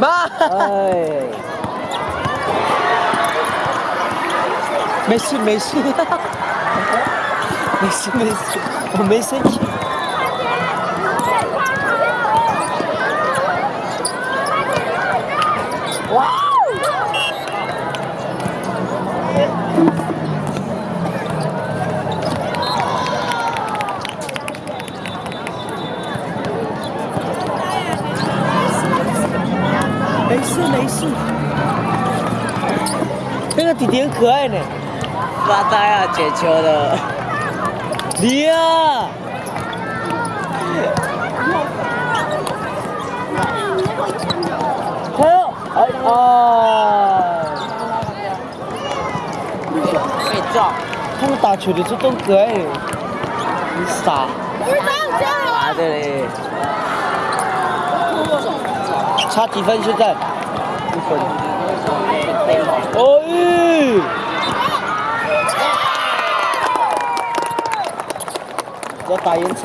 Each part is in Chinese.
妈，哎，没事没事，没事事没事，那个弟弟很可爱呢，发呆啊，捡球的。你呀！还有，哎啊！被撞。他们打球的时候都可爱，你傻。差几分现在？一分。哦！要打延长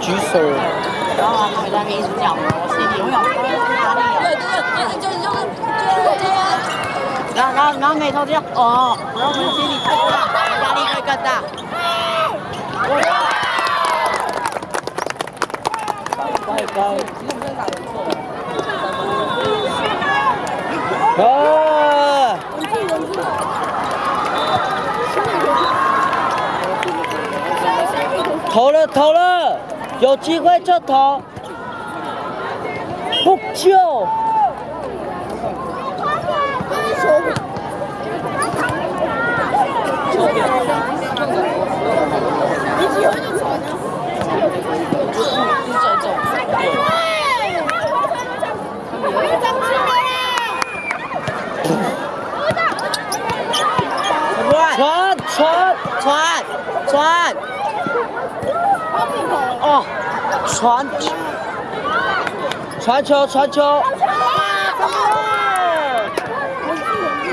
举手。然后他在那边一直叫，我心里永远不会压力。对对对，就是就是就是这样。然后然后然后眉头这样，哦，然后我们心里更大，压力会更大。拜拜。投了投了，有机会就投，不救。传传传传，哦，传传球传球，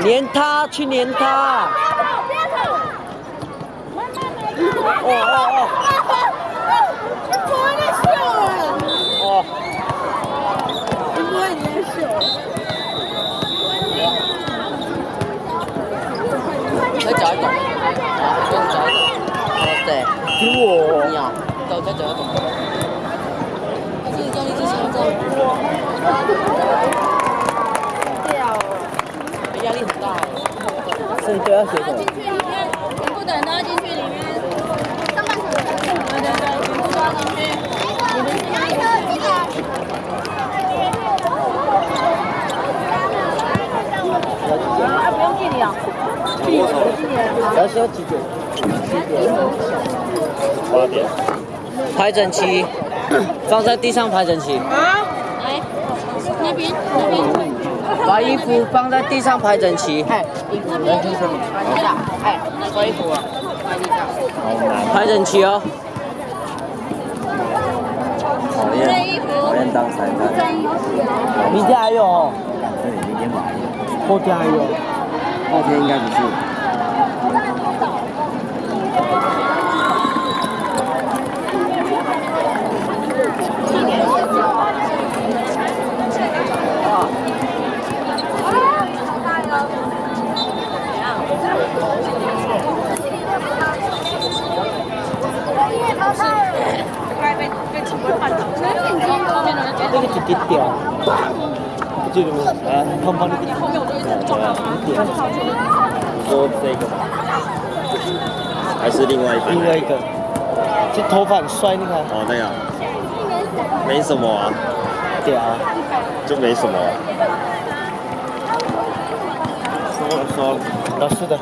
连他去连他。哦哦哦。哦。再脚一抖，再脚一抖，哦对，给我。你啊，走再脚一抖。这个教练之前在。对啊，压力很大。所以都要写什么？全部的人都要进去里？面。上半场。对对对，全部都去。你们是哪一个？这个。啊，不用距离啊。要需要几点？八点。排整齐，放在地上排整齐。啊，来，那边那边。把衣服放在地上排整齐。哎，衣服那边。对了，哎，脱衣服，放地上。排整齐哦。讨厌，讨厌当裁判。明天还有哦。对，明天还有。后天还有。后天应该不是。那个就低调，这个啊，胖胖的。对啊。说这个吗？还是另外一个？另外一个，这头发很帅，你看。哦，那样。没什么啊。对啊。就没什么。说说，老师的。